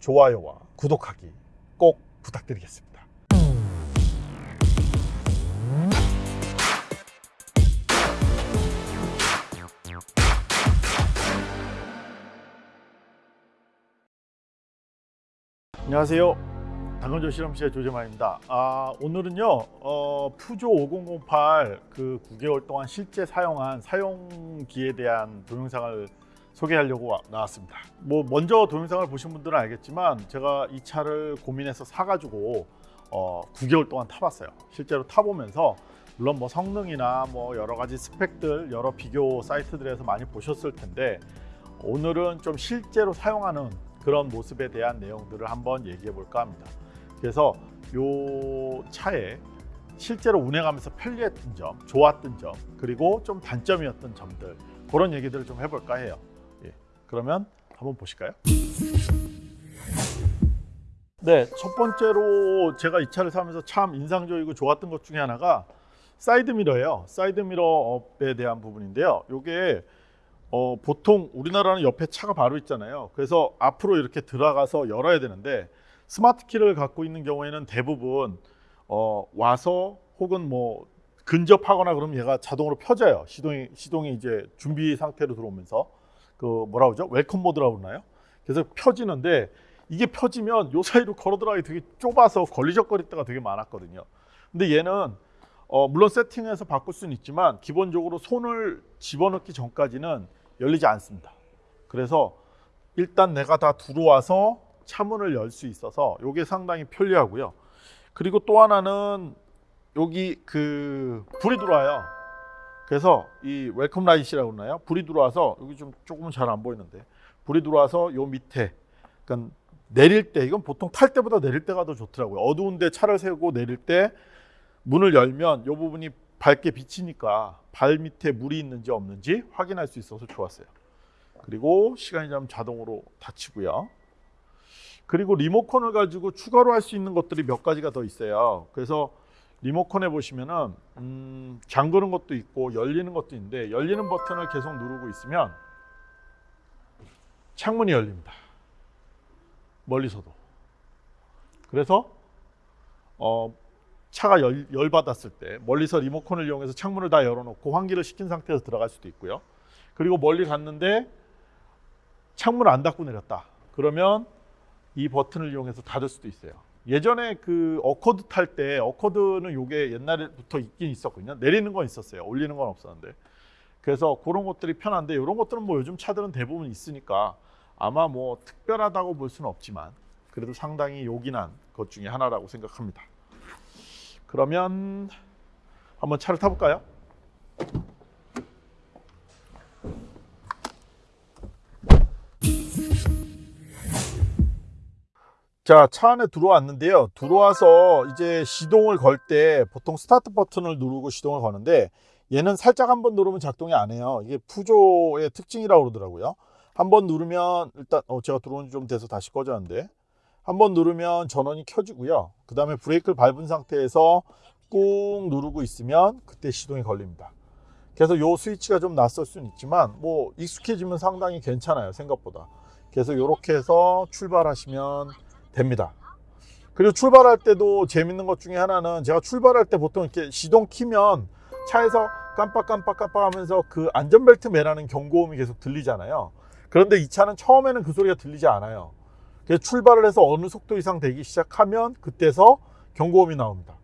좋아요와 구독하기 꼭 부탁드리겠습니다. 안녕하세요. 당근조 실험실의 조재만입니다. 아, 오늘은요, 어, 푸조 5008 그 9개월 동안 실제 사용한 사용기에 대한 동영상을 소개하려고 와- 나왔습니다. 뭐 먼저 동영상을 보신 분들은 알겠지만 제가 이 차를 고민해서 사가지고 어, 9개월 동안 타봤어요. 실제로 타보면서 물론 뭐 성능이나 뭐 여러 가지 스펙들 여러 비교 사이트들에서 많이 보셨을 텐데 오늘은 좀 실제로 사용하는 그런 모습에 대한 내용들을 한번 얘기해 볼까 합니다. 그래서 요 차에 실제로 운행하면서 편리했던 점, 좋았던 점, 그리고 좀 단점이었던 점들 그런 얘기들을 좀 해볼까 해요. 예, 그러면 한번 보실까요? 네, 첫 번째로 제가 이 차를 사면서 참 인상적이고 좋았던 것 중에 하나가 사이드 미러예요. 사이드 미러업에 대한 부분인데요. 요게 어, 보통 우리나라는 옆에 차가 바로 있잖아요. 그래서 앞으로 이렇게 들어가서 열어야 되는데 스마트 키를 갖고 있는 경우에는 대부분 어, 와서 혹은 뭐 근접하거나 그러면 얘가 자동으로 펴져요. 시동이 시동이 이제 준비 상태로 들어오면서 그 뭐라 그러죠? welcome mode라고 그러나요? 그래서 펴지는데 이게 펴지면 요 사이로 걸어 들어가기 되게 좁아서 걸리적거릴 때가 되게 많았거든요. 근데 얘는 어, 물론 세팅해서 바꿀 수는 있지만 기본적으로 손을 집어넣기 전까지는 열리지 않습니다. 그래서 일단 내가 다 들어와서 차문을 열 수 있어서 이게 상당히 편리하고요. 그리고 또 하나는 여기 그 불이 들어와요. 그래서 이 welcome light라고 그러나요? 불이 들어와서 여기 좀 조금은 잘 안 보이는데 불이 들어와서 요 밑에 그러니까 내릴 때 이건 보통 탈 때보다 내릴 때가 더 좋더라고요. 어두운데 차를 세우고 내릴 때 문을 열면 이 부분이 밝게 비치니까 발 밑에 물이 있는지 없는지 확인할 수 있어서 좋았어요. 그리고 시간이 지나면 자동으로 닫히고요. 그리고 리모컨을 가지고 추가로 할 수 있는 것들이 몇 가지가 더 있어요. 그래서 리모컨에 보시면은 음, 잠그는 것도 있고 열리는 것도 있는데 열리는 버튼을 계속 누르고 있으면 창문이 열립니다. 멀리서도. 그래서 어, 차가 열, 열 받았을 때 멀리서 리모컨을 이용해서 창문을 다 열어놓고 환기를 시킨 상태에서 들어갈 수도 있고요. 그리고 멀리 갔는데 창문을 안 닫고 내렸다. 그러면 이 버튼을 이용해서 닫을 수도 있어요. 예전에 그 어코드 탈 때 어코드는 요게 옛날부터 있긴 있었거든요. 내리는 건 있었어요. 올리는 건 없었는데. 그래서 그런 것들이 편한데 이런 것들은 뭐 요즘 차들은 대부분 있으니까 아마 뭐 특별하다고 볼 수는 없지만 그래도 상당히 요긴한 것 중에 하나라고 생각합니다. 그러면 한번 차를 타볼까요? 자, 차 안에 들어왔는데요. 들어와서 이제 시동을 걸 때 보통 스타트 버튼을 누르고 시동을 거는데 얘는 살짝 한번 누르면 작동이 안 해요. 이게 푸조의 특징이라고 그러더라고요. 한번 누르면 일단 어, 제가 들어온 지 좀 돼서 다시 꺼졌는데 한번 누르면 전원이 켜지고요. 그 다음에 브레이크를 밟은 상태에서 꾹 누르고 있으면 그때 시동이 걸립니다. 그래서 요 스위치가 좀 낯설 수는 있지만 뭐 익숙해지면 상당히 괜찮아요. 생각보다. 그래서 이렇게 해서 출발하시면 됩니다. 그리고 출발할 때도 재밌는 것 중에 하나는 제가 출발할 때 보통 이렇게 시동 키면 차에서 깜빡깜빡 깜빡 하면서 그 안전벨트 매라는 경고음이 계속 들리잖아요. 그런데 이 차는 처음에는 그 소리가 들리지 않아요. 그래서 출발을 해서 어느 속도 이상 되기 시작하면 그때서 경고음이 나옵니다.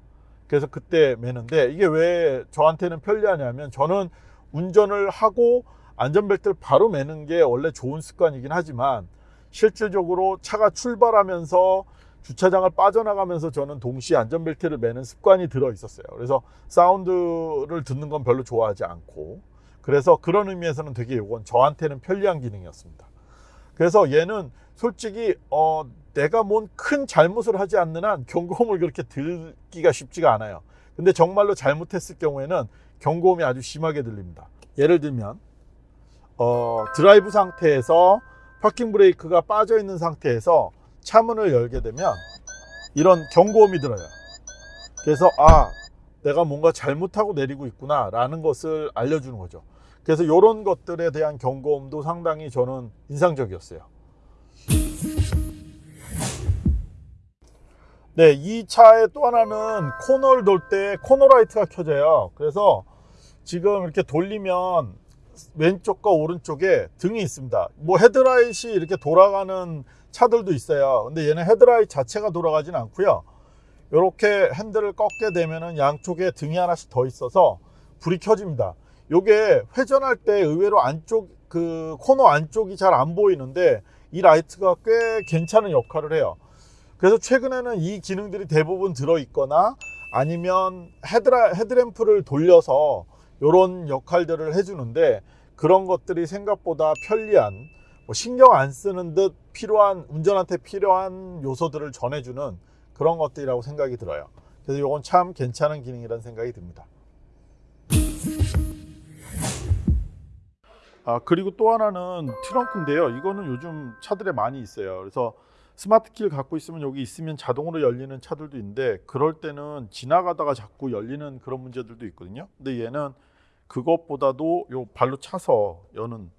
그래서 그때 매는데 이게 왜 저한테는 편리하냐면 저는 운전을 하고 안전벨트를 바로 매는 게 원래 좋은 습관이긴 하지만 실질적으로 차가 출발하면서 주차장을 빠져나가면서 저는 동시에 안전벨트를 매는 습관이 들어 있었어요. 그래서 사운드를 듣는 건 별로 좋아하지 않고 그래서 그런 의미에서는 되게 이건 저한테는 편리한 기능이었습니다. 그래서 얘는 솔직히 어, 내가 뭔 큰 잘못을 하지 않는 한 경고음을 그렇게 들기가 쉽지가 않아요. 근데 정말로 잘못했을 경우에는 경고음이 아주 심하게 들립니다. 예를 들면 어, 드라이브 상태에서 파킹 브레이크가 빠져 있는 상태에서 차문을 열게 되면 이런 경고음이 들어요. 그래서 아 내가 뭔가 잘못하고 내리고 있구나 라는 것을 알려주는 거죠. 그래서 이런 것들에 대한 경고음도 상당히 저는 인상적이었어요. 네, 이 차의 또 하나는 코너를 돌 때 코너 라이트가 켜져요. 그래서 지금 이렇게 돌리면 왼쪽과 오른쪽에 등이 있습니다. 뭐 헤드라이트이 이렇게 돌아가는 차들도 있어요. 근데 얘는 헤드라이트 자체가 돌아가진 않고요. 이렇게 핸들을 꺾게 되면은 양쪽에 등이 하나씩 더 있어서 불이 켜집니다. 요게 회전할 때 의외로 안쪽 그 코너 안쪽이 잘 안 보이는데 이 라이트가 꽤 괜찮은 역할을 해요. 그래서 최근에는 이 기능들이 대부분 들어 있거나 아니면 헤드라, 헤드램프를 돌려서 이런 역할들을 해주는데 그런 것들이 생각보다 편리한 뭐 신경 안 쓰는 듯 필요한 운전한테 필요한 요소들을 전해주는 그런 것들이라고 생각이 들어요. 그래서 이건 참 괜찮은 기능이라는 생각이 듭니다. 아 그리고 또 하나는 트렁크인데요. 이거는 요즘 차들에 많이 있어요. 그래서 스마트 키를 갖고 있으면 여기 있으면 자동으로 열리는 차들도 있는데 그럴 때는 지나가다가 자꾸 열리는 그런 문제들도 있거든요. 근데 얘는 그것보다도 요 발로 차서 여는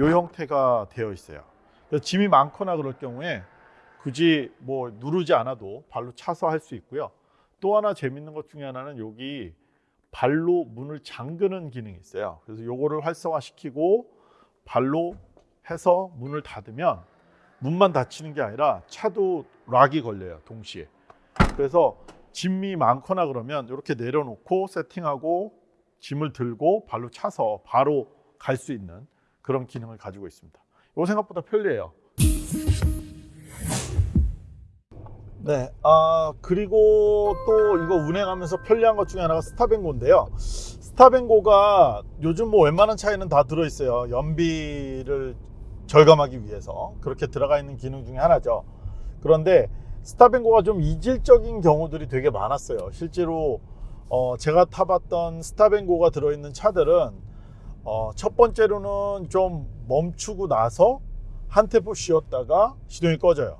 요 형태가 되어 있어요. 짐이 많거나 그럴 경우에 굳이 뭐 누르지 않아도 발로 차서 할 수 있고요. 또 하나 재밌는 것 중에 하나는 여기 발로 문을 잠그는 기능이 있어요. 그래서 요거를 활성화시키고 발로 해서 문을 닫으면 문만 닫히는 게 아니라 차도 락이 걸려요. 동시에. 그래서 짐이 많거나 그러면 이렇게 내려놓고 세팅하고 짐을 들고 발로 차서 바로 갈 수 있는 그런 기능을 가지고 있습니다. 이거 생각보다 편리해요. 네, 아 그리고 또 이거 운행하면서 편리한 것 중에 하나가 스타뱅고인데요. 스타뱅고가 요즘 뭐 웬만한 차에는 다 들어있어요. 연비를 절감하기 위해서 그렇게 들어가 있는 기능 중에 하나죠. 그런데 스타뱅고가 좀 이질적인 경우들이 되게 많았어요. 실제로 어, 제가 타봤던 스타뱅고가 들어있는 차들은 어, 첫 번째로는 좀 멈추고 나서 한 템포 쉬었다가 시동이 꺼져요.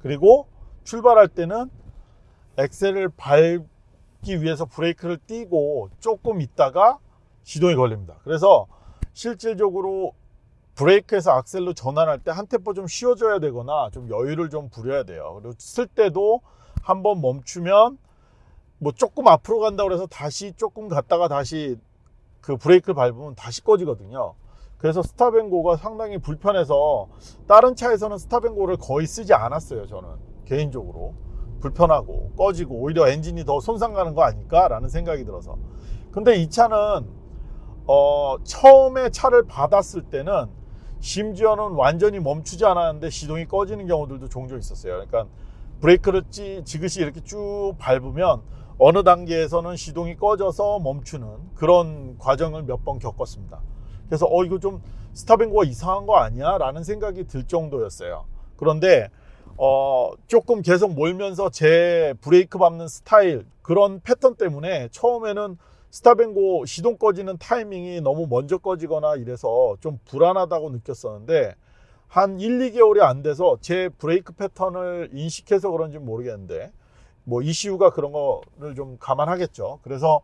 그리고 출발할 때는 엑셀을 밟기 위해서 브레이크를 띄고 조금 있다가 시동이 걸립니다. 그래서 실질적으로 브레이크에서 악셀로 전환할 때 한 템포 좀 쉬어줘야 되거나 좀 여유를 좀 부려야 돼요. 그리고 쓸 때도 한번 멈추면 뭐 조금 앞으로 간다고 해서 다시 조금 갔다가 다시 그 브레이크를 밟으면 다시 꺼지거든요. 그래서 스타뱅고가 상당히 불편해서 다른 차에서는 스타뱅고를 거의 쓰지 않았어요. 저는 개인적으로 불편하고 꺼지고 오히려 엔진이 더 손상 가는 거 아닐까 라는 생각이 들어서 근데 이 차는 어, 처음에 차를 받았을 때는 심지어는 완전히 멈추지 않았는데 시동이 꺼지는 경우들도 종종 있었어요. 그러니까 브레이크를 찌, 지그시 이렇게 쭉 밟으면 어느 단계에서는 시동이 꺼져서 멈추는 그런 과정을 몇 번 겪었습니다. 그래서 어 이거 좀 스타뱅고가 이상한 거 아니야? 라는 생각이 들 정도였어요. 그런데 어 조금 계속 몰면서 제 브레이크 밟는 스타일 그런 패턴 때문에 처음에는 스타뱅고 시동 꺼지는 타이밍이 너무 먼저 꺼지거나 이래서 좀 불안하다고 느꼈었는데 한 1, 2개월이 안 돼서 제 브레이크 패턴을 인식해서 그런지 모르겠는데 뭐 ECU가 그런 거를 좀 감안하겠죠. 그래서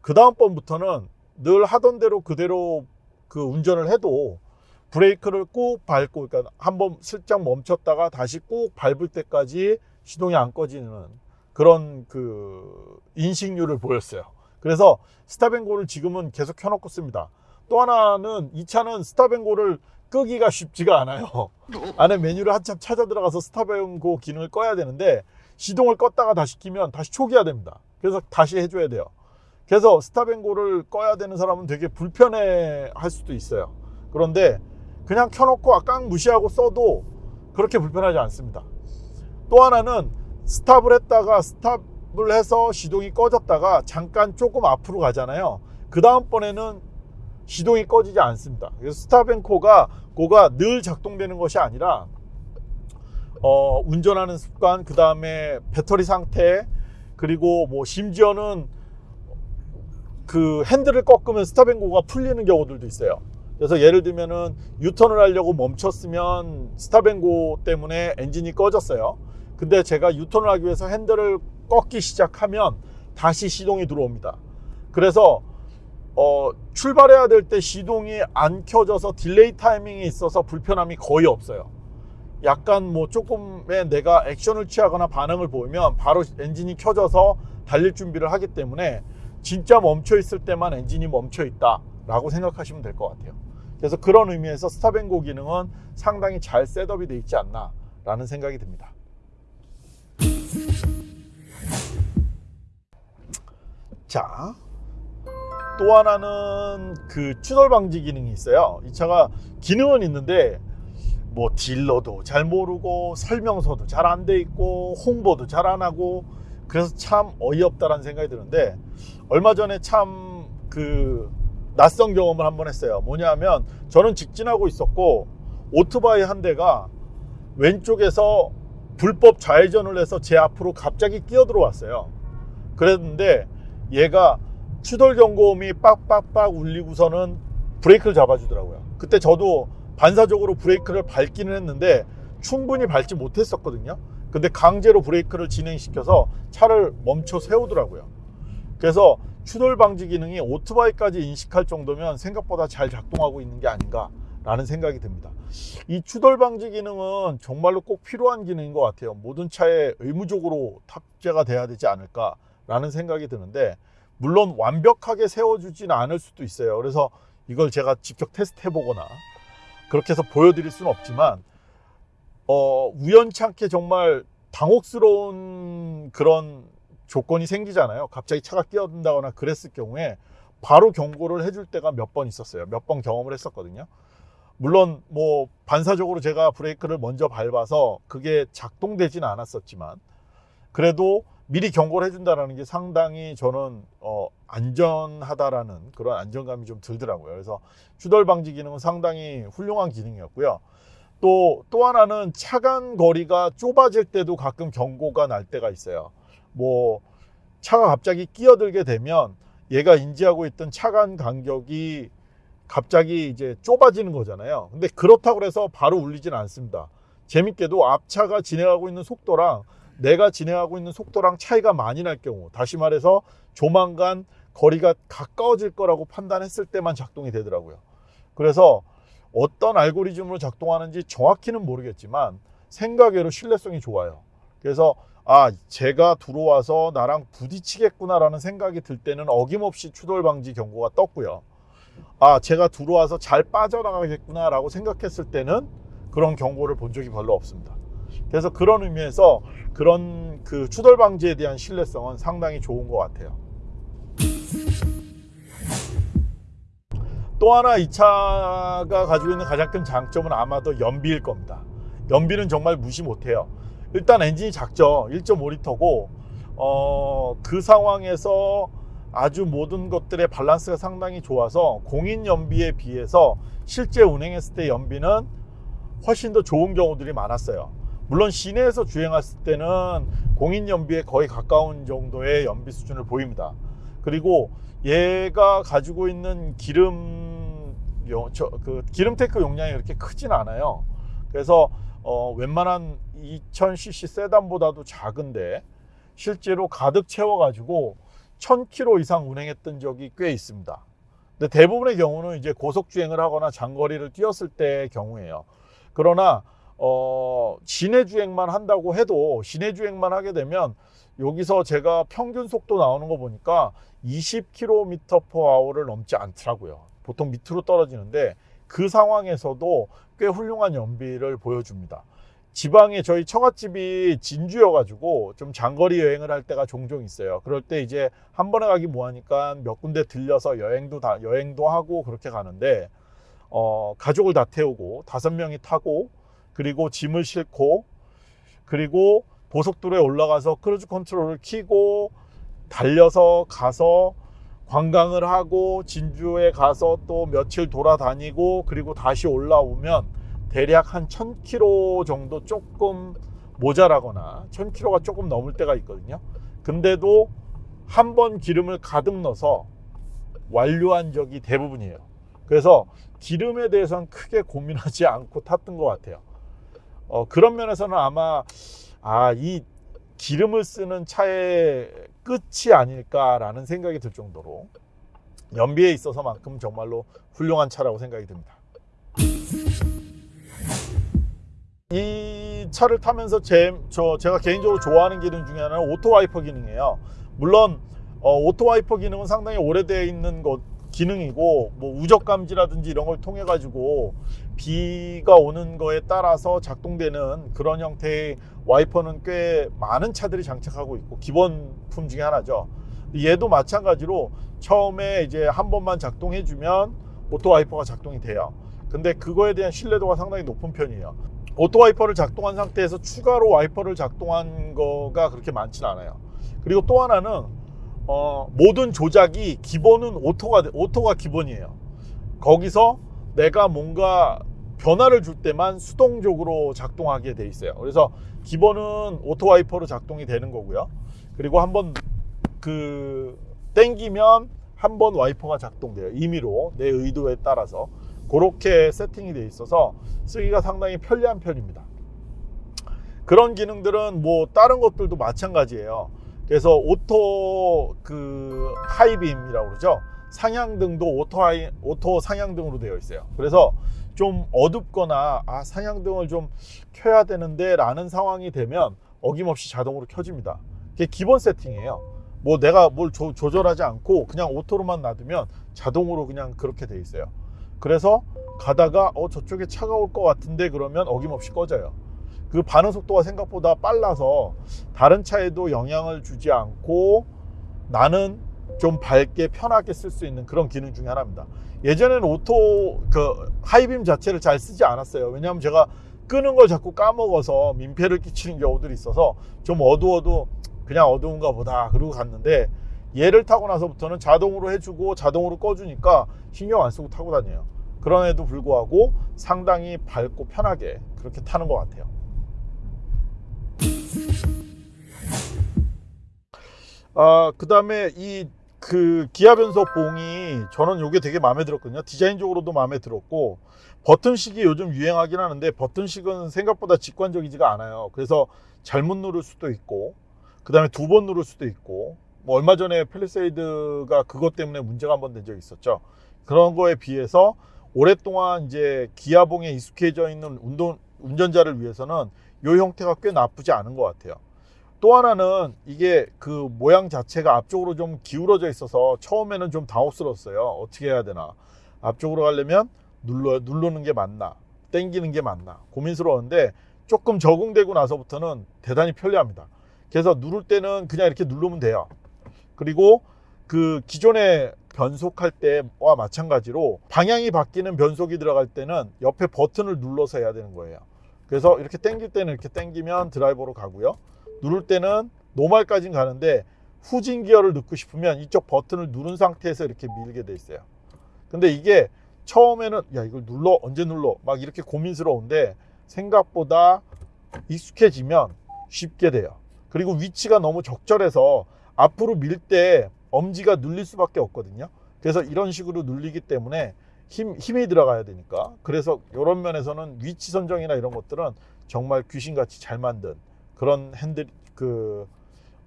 그 다음번부터는 늘 하던 대로 그대로 그 운전을 해도 브레이크를 꾹 밟고 그러니까 한번 슬쩍 멈췄다가 다시 꾹 밟을 때까지 시동이 안 꺼지는 그런 그 인식률을 보였어요. 그래서 스타뱅고를 지금은 계속 켜놓고 씁니다. 또 하나는 이 차는 스타뱅고를 끄기가 쉽지가 않아요. 안에 메뉴를 한참 찾아 들어가서 스타뱅고 기능을 꺼야 되는데 시동을 껐다가 다시 키면 다시 초기화 됩니다. 그래서 다시 해줘야 돼요. 그래서 stop and go를 꺼야 되는 사람은 되게 불편해 할 수도 있어요. 그런데 그냥 켜놓고 걍 무시하고 써도 그렇게 불편하지 않습니다. 또 하나는 stop을 했다가 stop을 해서 시동이 꺼졌다가 잠깐 조금 앞으로 가잖아요. 그 다음번에는 시동이 꺼지지 않습니다. 그래서 stop and go가 고가 늘 작동되는 것이 아니라 어, 운전하는 습관, 그 다음에 배터리 상태, 그리고 뭐 심지어는 그 핸들을 꺾으면 stop and go가 풀리는 경우들도 있어요. 그래서 예를 들면은 유턴을 하려고 멈췄으면 stop and go 때문에 엔진이 꺼졌어요. 근데 제가 유턴을 하기 위해서 핸들을 꺾기 시작하면 다시 시동이 들어옵니다. 그래서 어, 출발해야 될 때 시동이 안 켜져서 delay 타이밍이 있어서 불편함이 거의 없어요. 약간 뭐 조금의 내가 액션을 취하거나 반응을 보이면 바로 엔진이 켜져서 달릴 준비를 하기 때문에 진짜 멈춰 있을 때만 엔진이 멈춰 있다 라고 생각하시면 될 것 같아요. 그래서 그런 의미에서 stop and go 기능은 상당히 잘 setup이 되어 있지 않나 라는 생각이 듭니다. 자, 또 하나는 그 추돌 방지 기능이 있어요. 이 차가 기능은 있는데 뭐 딜러도 잘 모르고 설명서도 잘 안 돼 있고 홍보도 잘 안 하고 그래서 참 어이없다라는 생각이 드는데 얼마 전에 참 그 낯선 경험을 한 번 했어요. 뭐냐면 저는 직진하고 있었고 오토바이 한 대가 왼쪽에서 불법 좌회전을 해서 제 앞으로 갑자기 끼어 들어왔어요. 그랬는데 얘가 추돌 경고음이 빡빡빡 울리고서는 브레이크를 잡아주더라고요. 그때 저도 반사적으로 브레이크를 밟기는 했는데 충분히 밟지 못했었거든요. 근데 강제로 브레이크를 진행시켜서 차를 멈춰 세우더라고요. 그래서 추돌 방지 기능이 오토바이까지 인식할 정도면 생각보다 잘 작동하고 있는 게 아닌가 라는 생각이 듭니다. 이 추돌 방지 기능은 정말로 꼭 필요한 기능인 것 같아요. 모든 차에 의무적으로 탑재가 돼야 되지 않을까 라는 생각이 드는데 물론 완벽하게 세워주지는 않을 수도 있어요. 그래서 이걸 제가 직접 테스트 해보거나 그렇게 해서 보여드릴 수는 없지만 어, 우연찮게 정말 당혹스러운 그런 조건이 생기잖아요. 갑자기 차가 끼어든다거나 그랬을 경우에 바로 경고를 해줄 때가 몇 번 있었어요. 몇 번 경험을 했었거든요. 물론 뭐 반사적으로 제가 브레이크를 먼저 밟아서 그게 작동되지는 않았었지만 그래도 미리 경고를 해준다는 게 상당히 저는 어, 안전하다라는 그런 안정감이 좀 들더라고요. 그래서 추돌 방지 기능은 상당히 훌륭한 기능이었고요. 또, 또 하나는 차간 거리가 좁아질 때도 가끔 경고가 날 때가 있어요. 뭐, 차가 갑자기 끼어들게 되면 얘가 인지하고 있던 차간 간격이 갑자기 이제 좁아지는 거잖아요. 근데 그렇다고 해서 바로 울리지는 않습니다. 재밌게도 앞차가 진행하고 있는 속도랑 내가 진행하고 있는 속도랑 차이가 많이 날 경우, 다시 말해서 조만간 거리가 가까워질 거라고 판단했을 때만 작동이 되더라고요. 그래서 어떤 알고리즘으로 작동하는지 정확히는 모르겠지만 생각외로 신뢰성이 좋아요. 그래서 아 제가 들어와서 나랑 부딪히겠구나 라는 생각이 들 때는 어김없이 추돌 방지 경고가 떴고요. 아 제가 들어와서 잘 빠져나가겠구나 라고 생각했을 때는 그런 경고를 본 적이 별로 없습니다. 그래서 그런 의미에서 그런 그 추돌 방지에 대한 신뢰성은 상당히 좋은 것 같아요. 또 하나 이 차가 가지고 있는 가장 큰 장점은 아마도 연비일 겁니다. 연비는 정말 무시 못해요. 일단 엔진이 작죠. 1.5리터고 어, 그 상황에서 아주 모든 것들의 밸런스가 상당히 좋아서 공인 연비에 비해서 실제 운행했을 때 연비는 훨씬 더 좋은 경우들이 많았어요. 물론 시내에서 주행했을 때는 공인 연비에 거의 가까운 정도의 연비 수준을 보입니다. 그리고 얘가 가지고 있는 기름 저, 그 기름 탱크 용량이 그렇게 크진 않아요. 그래서 어, 웬만한 2000cc 세단보다도 작은데 실제로 가득 채워 가지고 1000km 이상 운행했던 적이 꽤 있습니다. 근데 대부분의 경우는 이제 고속 주행을 하거나 장거리를 뛰었을 때의 경우에요. 그러나 어, 시내 주행만 한다고 해도 시내 주행만 하게 되면 여기서 제가 평균 속도 나오는 거 보니까 20km/h를 넘지 않더라고요. 보통 밑으로 떨어지는데 그 상황에서도 꽤 훌륭한 연비를 보여줍니다. 지방에 저희 처갓집이 진주여가지고 좀 장거리 여행을 할 때가 종종 있어요. 그럴 때 이제 한 번에 가기 뭐하니까 몇 군데 들려서 여행도 다 여행도 하고 그렇게 가는데 어, 가족을 다 태우고 다섯 명이 타고 그리고 짐을 싣고 그리고 고속도로에 올라가서 cruise control을 키고 달려서 가서 관광을 하고 진주에 가서 또 며칠 돌아다니고 그리고 다시 올라오면 대략 한 1000km 정도 조금 모자라거나 1000km가 조금 넘을 때가 있거든요. 근데도 한 번 기름을 가득 넣어서 완료한 적이 대부분이에요. 그래서 기름에 대해서는 크게 고민하지 않고 탔던 것 같아요. 어, 그런 면에서는 아마 아, 이 기름을 쓰는 차의 끝이 아닐까라는 생각이 들 정도로 연비에 있어서만큼 정말로 훌륭한 차라고 생각이 듭니다. 이 차를 타면서 제, 저, 제가 개인적으로 좋아하는 기능 중에 하나는 auto 와이퍼 기능이에요. 물론 어, auto 와이퍼 기능은 상당히 오래되어 있는 것 기능이고 뭐 우적 감지라든지 이런 걸 통해 가지고 비가 오는 거에 따라서 작동되는 그런 형태의 와이퍼는 꽤 많은 차들이 장착하고 있고 기본품 중에 하나죠. 얘도 마찬가지로 처음에 이제 한 번만 작동해 주면 auto 와이퍼가 작동이 돼요. 근데 그거에 대한 신뢰도가 상당히 높은 편이에요. auto 와이퍼를 작동한 상태에서 추가로 와이퍼를 작동한 거가 그렇게 많지는 않아요. 그리고 또 하나는 어, 모든 조작이 기본은 auto가 auto가 기본이에요. 거기서 내가 뭔가 변화를 줄 때만 수동적으로 작동하게 돼 있어요. 그래서 기본은 auto 와이퍼로 작동이 되는 거고요. 그리고 한번 그 땡기면 한 번 와이퍼가 작동돼요. 임의로 내 의도에 따라서 그렇게 세팅이 돼 있어서 쓰기가 상당히 편리한 편입니다. 그런 기능들은 뭐 다른 것들도 마찬가지예요. 그래서 auto 그 high beam이라고 그러죠. 상향등도 auto high, auto 상향등으로 되어 있어요. 그래서 좀 어둡거나 아 상향등을 좀 켜야 되는데 라는 상황이 되면 어김없이 자동으로 켜집니다. 그게 기본 세팅이에요. 뭐 내가 뭘 조, 조절하지 않고 그냥 auto로만 놔두면 자동으로 그냥 그렇게 돼 있어요. 그래서 가다가 어 저쪽에 차가 올 것 같은데 그러면 어김없이 꺼져요. 그 반응 속도가 생각보다 빨라서 다른 차에도 영향을 주지 않고 나는 좀 밝게 편하게 쓸 수 있는 그런 기능 중에 하나입니다. 예전에는 auto 그 high beam 자체를 잘 쓰지 않았어요. 왜냐하면 제가 끄는 걸 자꾸 까먹어서 민폐를 끼치는 경우들이 있어서 좀 어두워도 그냥 어두운가 보다 그러고 갔는데 얘를 타고 나서부터는 자동으로 해주고 자동으로 꺼주니까 신경 안 쓰고 타고 다녀요. 그럼에도 불구하고 상당히 밝고 편하게 그렇게 타는 것 같아요. 아, 그 다음에 이 그 기아 변속 봉이 저는 이게 되게 마음에 들었거든요. 디자인적으로도 마음에 들었고 버튼식이 요즘 유행하긴 하는데 버튼식은 생각보다 직관적이지가 않아요. 그래서 잘못 누를 수도 있고 그 다음에 두 번 누를 수도 있고 뭐 얼마 전에 펠리세이드가 그것 때문에 문제가 한 번 된 적이 있었죠. 그런 거에 비해서 오랫동안 이제 기아봉에 익숙해져 있는 운동, 운전자를 위해서는 이 형태가 꽤 나쁘지 않은 것 같아요. 또 하나는 이게 그 모양 자체가 앞쪽으로 좀 기울어져 있어서 처음에는 좀 당혹스러웠어요. 어떻게 해야 되나. 앞쪽으로 가려면 눌러, 누르는 게 맞나. 땡기는 게 맞나. 고민스러웠는데 조금 적응되고 나서부터는 대단히 편리합니다. 그래서 누를 때는 그냥 이렇게 누르면 돼요. 그리고 그 기존에 변속할 때와 마찬가지로 방향이 바뀌는 변속이 들어갈 때는 옆에 버튼을 눌러서 해야 되는 거예요. 그래서 이렇게 당길 때는 이렇게 당기면 드라이버로 가고요. 누를 때는 노말까지는 가는데 후진 기어를 넣고 싶으면 이쪽 버튼을 누른 상태에서 이렇게 밀게 돼 있어요. 근데 이게 처음에는 야 이걸 눌러 언제 눌러 막 이렇게 고민스러운데 생각보다 익숙해지면 쉽게 돼요. 그리고 위치가 너무 적절해서 앞으로 밀 때 엄지가 눌릴 수밖에 없거든요. 그래서 이런 식으로 눌리기 때문에 힘, 힘이 들어가야 되니까. 그래서 이런 면에서는 위치 선정이나 이런 것들은 정말 귀신같이 잘 만든 그런 핸들 그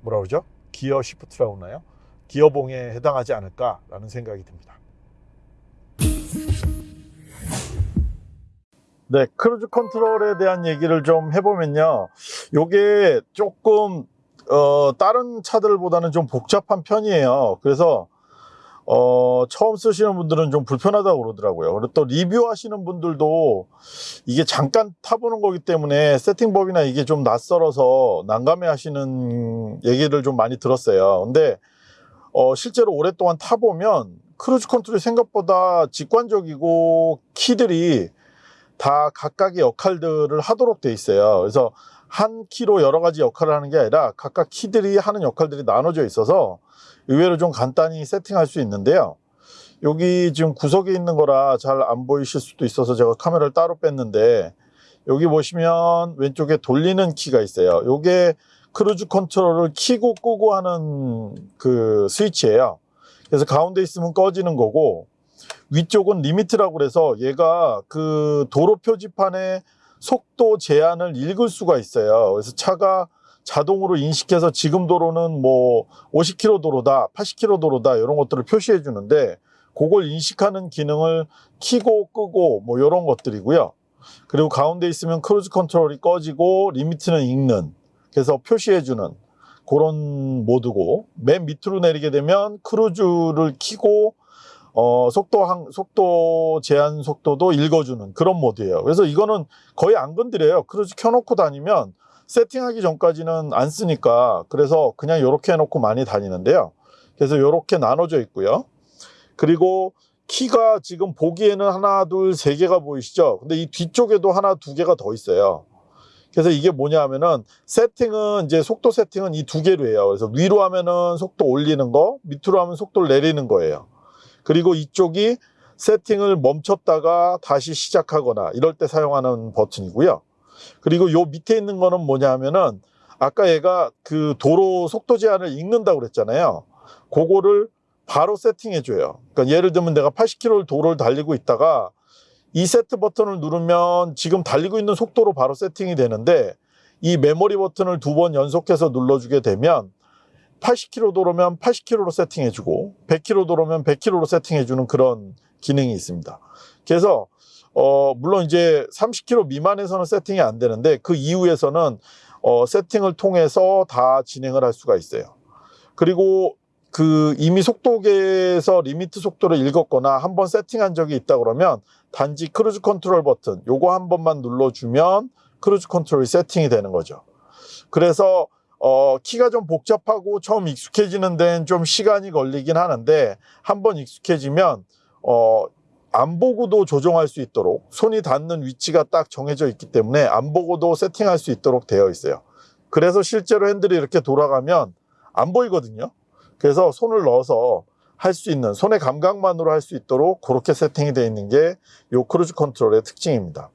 뭐라 그러죠? 기어 시프트라고 하나요? 기어봉에 해당하지 않을까라는 생각이 듭니다. 네, cruise control에 대한 얘기를 좀 해보면요. 요게 조금 어, 다른 차들보다는 좀 복잡한 편이에요. 그래서 어, 처음 쓰시는 분들은 좀 불편하다고 그러더라고요. 그리고 또 리뷰하시는 분들도 이게 잠깐 타보는 거기 때문에 세팅법이나 이게 좀 낯설어서 난감해 하시는 얘기를 좀 많이 들었어요. 근데 어, 실제로 오랫동안 타보면 cruise control이 생각보다 직관적이고 키들이 다 각각의 역할들을 하도록 돼 있어요. 그래서 한 키로 여러 가지 역할을 하는 게 아니라 각각 키들이 하는 역할들이 나눠져 있어서 의외로 좀 간단히 세팅할 수 있는데요. 여기 지금 구석에 있는 거라 잘 안 보이실 수도 있어서 제가 카메라를 따로 뺐는데 여기 보시면 왼쪽에 돌리는 키가 있어요. 요게 cruise control을 키고 끄고 하는 그 스위치예요. 그래서 가운데 있으면 꺼지는 거고 위쪽은 limit라고 그래서 얘가 그 도로 표지판에 속도 제한을 읽을 수가 있어요. 그래서 차가 자동으로 인식해서 지금 도로는 뭐 50km 도로다, 80km 도로다 이런 것들을 표시해 주는데 그걸 인식하는 기능을 키고 끄고 뭐 이런 것들이고요. 그리고 가운데 있으면 cruise control이 꺼지고 limit는 읽는 그래서 표시해 주는 그런 모드고 맨 밑으로 내리게 되면 cruise를 키고 어, 속도 한, 속도 제한 속도도 읽어주는 그런 모드예요. 그래서 이거는 거의 안 건드려요. 크루즈 켜놓고 다니면 세팅하기 전까지는 안 쓰니까 그래서 그냥 이렇게 해놓고 많이 다니는데요. 그래서 이렇게 나눠져 있고요. 그리고 키가 지금 보기에는 하나, 둘, 세 개가 보이시죠? 근데 이 뒤쪽에도 하나, 두 개가 더 있어요. 그래서 이게 뭐냐 하면은 세팅은 이제 속도 세팅은 이 두 개로 해요. 그래서 위로 하면은 속도 올리는 거, 밑으로 하면 속도를 내리는 거예요. 그리고 이쪽이 세팅을 멈췄다가 다시 시작하거나 이럴 때 사용하는 버튼이고요. 그리고 요 밑에 있는 거는 뭐냐 하면은 아까 얘가 그 도로 속도 제한을 읽는다고 그랬잖아요. 그거를 바로 세팅해 줘요. 그러니까 예를 들면 내가 80km 도로를 달리고 있다가 이 세트 버튼을 누르면 지금 달리고 있는 속도로 바로 세팅이 되는데 이 메모리 버튼을 두 번 연속해서 눌러주게 되면 80km 도로면 80km로 세팅해주고 100km 도로면 100km로 세팅해주는 그런 기능이 있습니다. 그래서 어 물론 이제 30km 미만에서는 세팅이 안 되는데 그 이후에서는 어 세팅을 통해서 다 진행을 할 수가 있어요. 그리고 그 이미 속도계에서 limit 속도를 읽었거나 한 번 세팅한 적이 있다 그러면 단지 cruise control 버튼 요거 한 번만 눌러주면 cruise control이 세팅이 되는 거죠. 그래서 어, 키가 좀 복잡하고 처음 익숙해지는 데는 좀 시간이 걸리긴 하는데 한번 익숙해지면 어, 안 보고도 조정할 수 있도록 손이 닿는 위치가 딱 정해져 있기 때문에 안 보고도 세팅할 수 있도록 되어 있어요. 그래서 실제로 핸들이 이렇게 돌아가면 안 보이거든요. 그래서 손을 넣어서 할 수 있는 손의 감각만으로 할 수 있도록 그렇게 세팅이 되어 있는 게 요 cruise control의 특징입니다.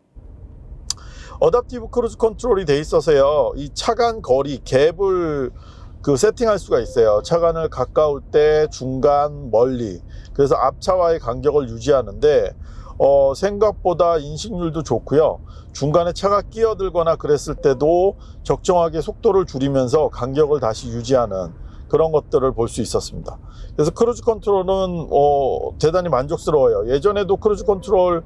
adaptive cruise control이 돼 있어서요. 이 차간 거리 갭을 그 세팅할 수가 있어요. 차간을 가까울 때 중간 멀리 그래서 앞차와의 간격을 유지하는데 어, 생각보다 인식률도 좋고요. 중간에 차가 끼어들거나 그랬을 때도 적정하게 속도를 줄이면서 간격을 다시 유지하는 그런 것들을 볼 수 있었습니다. 그래서 cruise control은 어, 대단히 만족스러워요. 예전에도 cruise control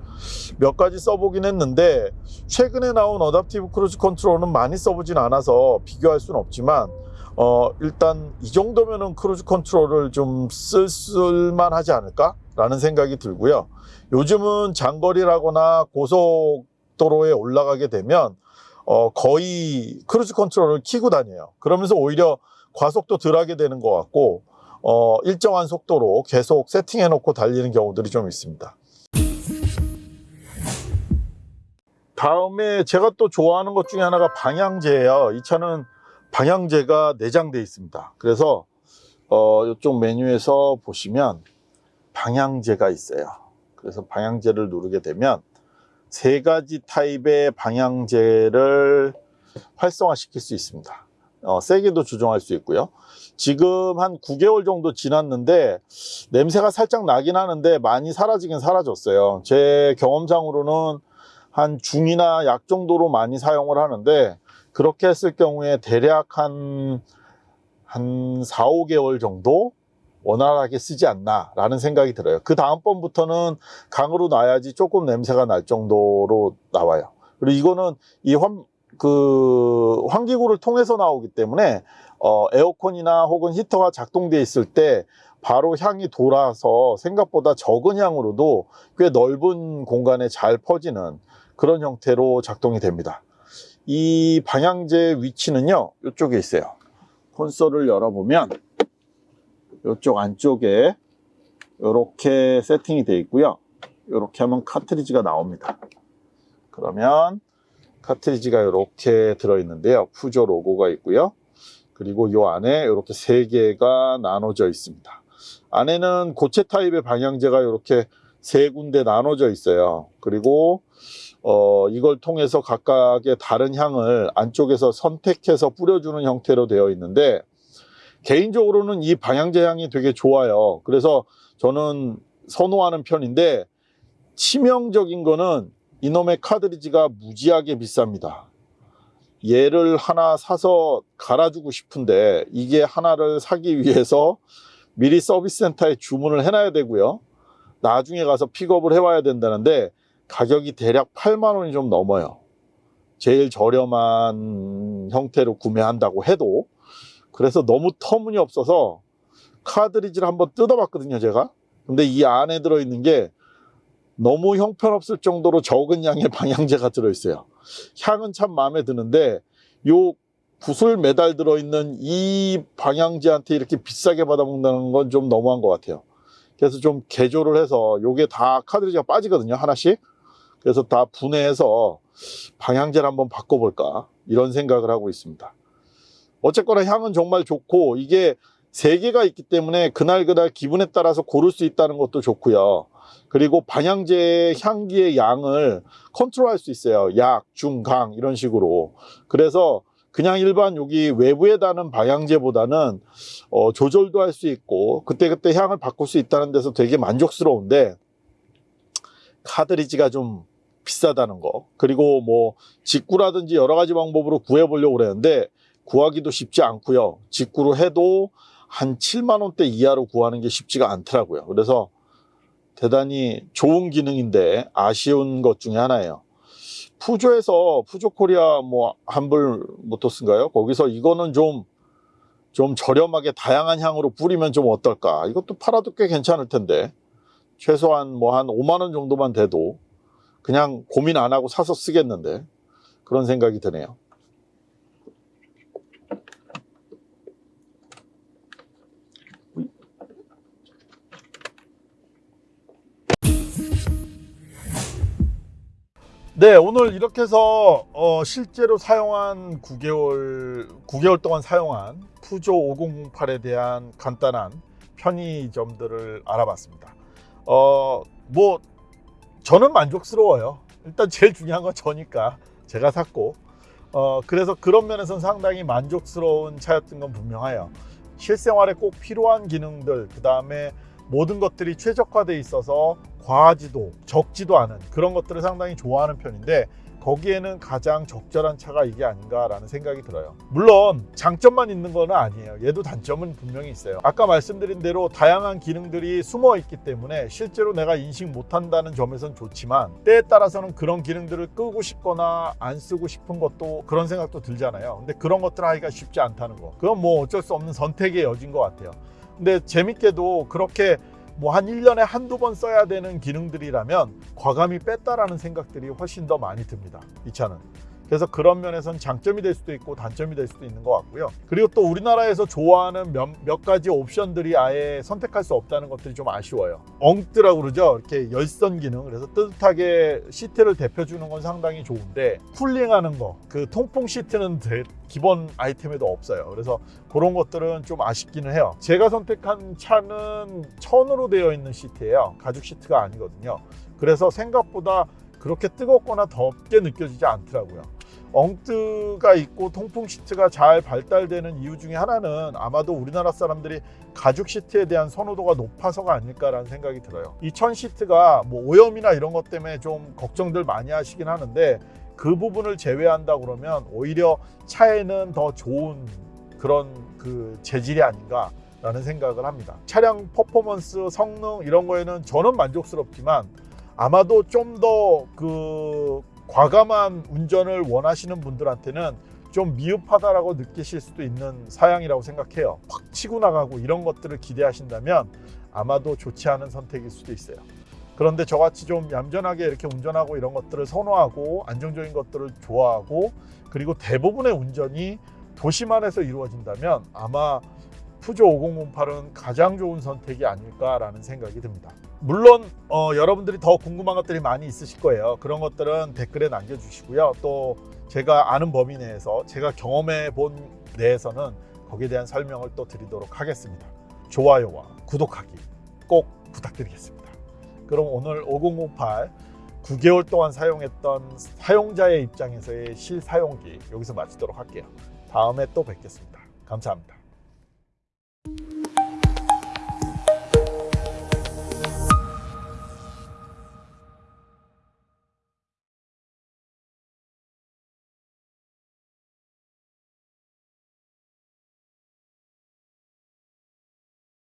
몇 가지 써보긴 했는데 최근에 나온 adaptive cruise control은 많이 써보진 않아서 비교할 수는 없지만 어, 일단 이 정도면은 cruise control을 좀 쓸, 쓸만 하지 않을까? 라는 생각이 들고요. 요즘은 장거리라거나 고속도로에 올라가게 되면 어, 거의 cruise control을 키고 다녀요. 그러면서 오히려 과속도 덜 하게 되는 것 같고 어, 일정한 속도로 계속 세팅해 놓고 달리는 경우들이 좀 있습니다. 다음에 제가 또 좋아하는 것 중에 하나가 방향제예요. 이 차는 방향제가 내장되어 있습니다. 그래서 어, 이쪽 메뉴에서 보시면 방향제가 있어요. 그래서 방향제를 누르게 되면 세 가지 타입의 방향제를 활성화시킬 수 있습니다. 어, 세게도 조정할 수 있고요. 지금 한 9개월 정도 지났는데 냄새가 살짝 나긴 하는데 많이 사라지긴 사라졌어요. 제 경험상으로는 한 중이나 약 정도로 많이 사용을 하는데 그렇게 했을 경우에 대략 한, 한 4, 5개월 정도 원활하게 쓰지 않나 라는 생각이 들어요. 그 다음번부터는 강으로 놔야지 조금 냄새가 날 정도로 나와요. 그리고 이거는 이 환, 그 환기구를 통해서 나오기 때문에 어, 에어컨이나 혹은 히터가 작동돼 있을 때 바로 향이 돌아서 생각보다 적은 향으로도 꽤 넓은 공간에 잘 퍼지는 그런 형태로 작동이 됩니다. 이 방향제 위치는요, 이쪽에 있어요. 콘솔을 열어보면 이쪽 안쪽에 이렇게 세팅이 되어 있고요. 이렇게 하면 카트리지가 나옵니다. 그러면 카트리지가 이렇게 들어있는데요. 푸조 로고가 있고요. 그리고 이 안에 이렇게 세 개가 나눠져 있습니다. 안에는 고체 타입의 방향제가 이렇게 세 군데 나눠져 있어요. 그리고 어, 이걸 통해서 각각의 다른 향을 안쪽에서 선택해서 뿌려주는 형태로 되어 있는데 개인적으로는 이 방향제 향이 되게 좋아요. 그래서 저는 선호하는 편인데 치명적인 거는 이놈의 카드리지가 무지하게 비쌉니다. 얘를 하나 사서 갈아주고 싶은데 이게 하나를 사기 위해서 미리 서비스 센터에 주문을 해놔야 되고요. 나중에 가서 픽업을 해와야 된다는데 가격이 대략 8만 원이 좀 넘어요. 제일 저렴한 형태로 구매한다고 해도 그래서 너무 터무니없어서 카드리지를 한번 뜯어봤거든요, 제가. 근데 이 안에 들어있는 게 너무 형편없을 정도로 적은 양의 방향제가 들어있어요. 향은 참 마음에 드는데 요 구슬 메달 들어있는 이 방향제한테 이렇게 비싸게 받아먹는다는 건좀 너무한 것 같아요. 그래서 좀 개조를 해서 요게 다 카드리지가 빠지거든요, 하나씩. 그래서 다 분해해서 방향제를 한번 바꿔볼까 이런 생각을 하고 있습니다. 어쨌거나 향은 정말 좋고 이게 세 개가 있기 때문에 그날 그날 기분에 따라서 고를 수 있다는 것도 좋고요. 그리고 방향제 향기의 양을 컨트롤할 수 있어요. 약, 중, 강 이런 식으로. 그래서 그냥 일반 여기 외부에 다는 방향제보다는 어, 조절도 할 수 있고 그때그때 향을 바꿀 수 있다는 데서 되게 만족스러운데 카드리지가 좀 비싸다는 거. 그리고 뭐 직구라든지 여러 가지 방법으로 구해보려고 그랬는데 구하기도 쉽지 않고요. 직구로 해도 한 7만 원대 이하로 구하는 게 쉽지가 않더라고요. 그래서 대단히 좋은 기능인데 아쉬운 것 중에 하나예요. 푸조에서 푸조 코리아 뭐 한불 모토스인가요? 거기서 이거는 좀좀 저렴하게 다양한 향으로 뿌리면 좀 어떨까? 이것도 팔아도 꽤 괜찮을 텐데. 최소한 뭐 한 5만 원 정도만 돼도 그냥 고민 안 하고 사서 쓰겠는데 그런 생각이 드네요. 네, 오늘 이렇게 해서 어, 실제로 사용한 9개월 9개월 동안 사용한 푸조 5008에 대한 간단한 편의점들을 알아봤습니다. 어, 뭐 저는 만족스러워요. 일단 제일 중요한 건 저니까 제가 샀고 어, 그래서 그런 면에서는 상당히 만족스러운 차였던 건 분명해요. 실생활에 꼭 필요한 기능들 그 다음에 모든 것들이 최적화되어 있어서 과하지도 적지도 않은 그런 것들을 상당히 좋아하는 편인데 거기에는 가장 적절한 차가 이게 아닌가라는 생각이 들어요. 물론 장점만 있는 건 아니에요. 얘도 단점은 분명히 있어요. 아까 말씀드린 대로 다양한 기능들이 숨어 있기 때문에 실제로 내가 인식 못한다는 점에선 좋지만 때에 따라서는 그런 기능들을 끄고 싶거나 안 쓰고 싶은 것도 그런 생각도 들잖아요. 근데 그런 것들 하기가 쉽지 않다는 거. 그건 뭐 어쩔 수 없는 선택의 여지인 것 같아요. 근데 재밌게도 그렇게 뭐 한 1년에 한두 번 써야 되는 기능들이라면 과감히 뺐다라는 생각들이 훨씬 더 많이 듭니다. 이 차는. 그래서 그런 면에서는 장점이 될 수도 있고 단점이 될 수도 있는 것 같고요. 그리고 또 우리나라에서 좋아하는 몇, 몇 가지 옵션들이 아예 선택할 수 없다는 것들이 좀 아쉬워요. 엉뜨라고 그러죠. 이렇게 열선 기능. 그래서 뜨뜻하게 시트를 데펴주는 건 상당히 좋은데 쿨링하는 거, 그 통풍 시트는 대- 기본 아이템에도 없어요. 그래서 그런 것들은 좀 아쉽기는 해요. 제가 선택한 차는 천으로 되어 있는 시트예요. 가죽 시트가 아니거든요. 그래서 생각보다 그렇게 뜨겁거나 덥게 느껴지지 않더라고요. 엉뜨가 있고 통풍 시트가 잘 발달되는 이유 중에 하나는 아마도 우리나라 사람들이 가죽 시트에 대한 선호도가 높아서가 아닐까라는 생각이 들어요. 이 천 시트가 뭐 오염이나 이런 것 때문에 좀 걱정들 많이 하시긴 하는데 그 부분을 제외한다 그러면 오히려 차에는 더 좋은 그런 그 재질이 아닌가 라는 생각을 합니다. 차량 퍼포먼스, 성능 이런 거에는 저는 만족스럽지만 아마도 좀 더 그 과감한 운전을 원하시는 분들한테는 좀 미흡하다라고 느끼실 수도 있는 사양이라고 생각해요. 확 치고 나가고 이런 것들을 기대하신다면 아마도 좋지 않은 선택일 수도 있어요. 그런데 저같이 좀 얌전하게 이렇게 운전하고 이런 것들을 선호하고 안정적인 것들을 좋아하고 그리고 대부분의 운전이 도시만에서 이루어진다면 아마 푸조 5008은 가장 좋은 선택이 아닐까라는 생각이 듭니다. 물론 어, 여러분들이 더 궁금한 것들이 많이 있으실 거예요. 그런 것들은 댓글에 남겨주시고요. 또 제가 아는 범위 내에서 제가 경험해 본 내에서는 거기에 대한 설명을 또 드리도록 하겠습니다. 좋아요와 구독하기 꼭 부탁드리겠습니다. 그럼 오늘 5008 9개월 동안 사용했던 사용자의 입장에서의 실사용기 여기서 마치도록 할게요. 다음에 또 뵙겠습니다. 감사합니다.